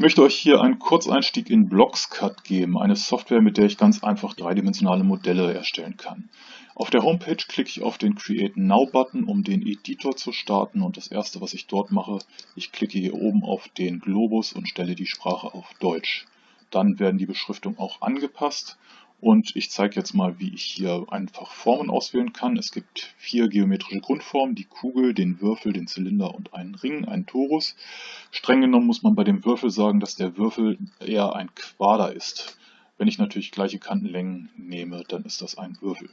Ich möchte euch hier einen Kurzeinstieg in BlocksCAD geben, eine Software, mit der ich ganz einfach dreidimensionale Modelle erstellen kann. Auf der Homepage klicke ich auf den Create Now Button, um den Editor zu starten und das erste, was ich dort mache, ich klicke hier oben auf den Globus und stelle die Sprache auf Deutsch. Dann werden die Beschriftungen auch angepasst und ich zeige jetzt mal, wie ich hier einfach Formen auswählen kann. Es gibt vier geometrische Grundformen, die Kugel, den Würfel, den Zylinder und einen Ring, einen Torus. Streng genommen muss man bei dem Würfel sagen, dass der Würfel eher ein Quader ist. Wenn ich natürlich gleiche Kantenlängen nehme, dann ist das ein Würfel.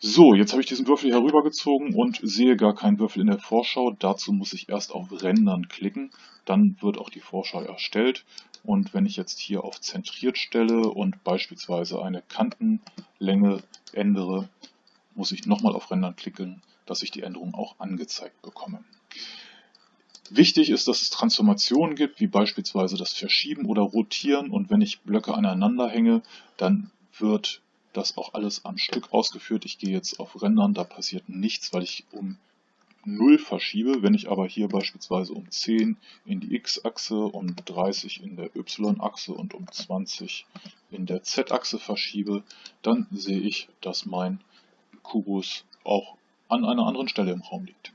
So, jetzt habe ich diesen Würfel herübergezogen und sehe gar keinen Würfel in der Vorschau. Dazu muss ich erst auf Rendern klicken, dann wird auch die Vorschau erstellt. Und wenn ich jetzt hier auf Zentriert stelle und beispielsweise eine Kantenlänge ändere, muss ich nochmal auf Rendern klicken, dass ich die Änderung auch angezeigt bekomme. Wichtig ist, dass es Transformationen gibt, wie beispielsweise das Verschieben oder Rotieren. Und wenn ich Blöcke aneinander hänge, dann wird das auch alles am Stück ausgeführt. Ich gehe jetzt auf Rendern, da passiert nichts, weil ich um 0 verschiebe. Wenn ich aber hier beispielsweise um 10 in die x-Achse, um 30 in der y-Achse und um 20 in der z-Achse verschiebe, dann sehe ich, dass mein Kubus auch an einer anderen Stelle im Raum liegt.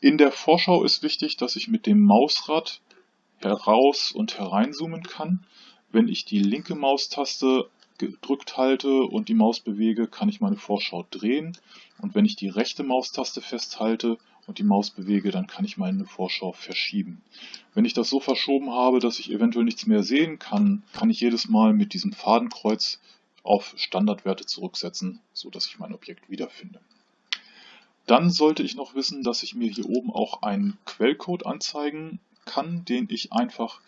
In der Vorschau ist wichtig, dass ich mit dem Mausrad heraus und hereinzoomen kann. Wenn ich die linke Maustaste gedrückt halte und die Maus bewege, kann ich meine Vorschau drehen. Und wenn ich die rechte Maustaste festhalte und die Maus bewege, dann kann ich meine Vorschau verschieben. Wenn ich das so verschoben habe, dass ich eventuell nichts mehr sehen kann, kann ich jedes Mal mit diesem Fadenkreuz auf Standardwerte zurücksetzen, so dass ich mein Objekt wiederfinde. Dann sollte ich noch wissen, dass ich mir hier oben auch einen Quellcode anzeigen kann, den ich einfach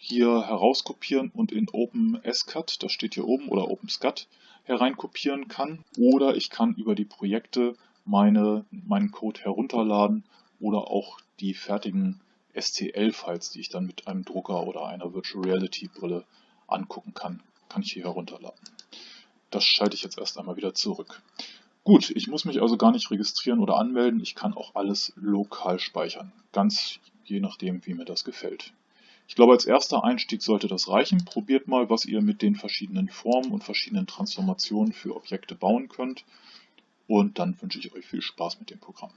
hier herauskopieren und in OpenSCAD, das steht hier oben, oder OpenSCAD hereinkopieren kann. Oder ich kann über die Projekte meine, meinen Code herunterladen oder auch die fertigen STL-Files, die ich dann mit einem Drucker oder einer Virtual Reality Brille angucken kann, kann ich hier herunterladen. Das schalte ich jetzt erst einmal wieder zurück. Gut, ich muss mich also gar nicht registrieren oder anmelden. Ich kann auch alles lokal speichern. Ganz je nachdem, wie mir das gefällt. Ich glaube, als erster Einstieg sollte das reichen. Probiert mal, was ihr mit den verschiedenen Formen und verschiedenen Transformationen für Objekte bauen könnt. Und dann wünsche ich euch viel Spaß mit dem Programm.